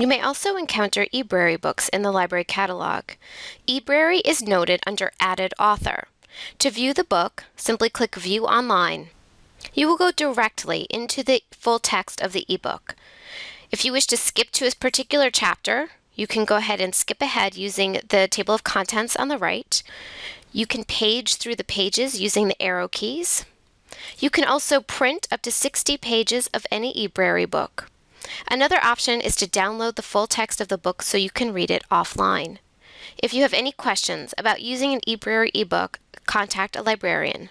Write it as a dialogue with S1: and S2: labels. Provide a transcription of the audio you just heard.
S1: You may also encounter eBrary books in the library catalog. eBrary is noted under Added Author. To view the book, simply click View Online. You will go directly into the full text of the ebook. If you wish to skip to a particular chapter, you can go ahead and skip ahead using the table of contents on the right. You can page through the pages using the arrow keys. You can also print up to 60 pages of any eBrary book. Another option is to download the full text of the book so you can read it offline. If you have any questions about using an eBrary ebook, contact a librarian.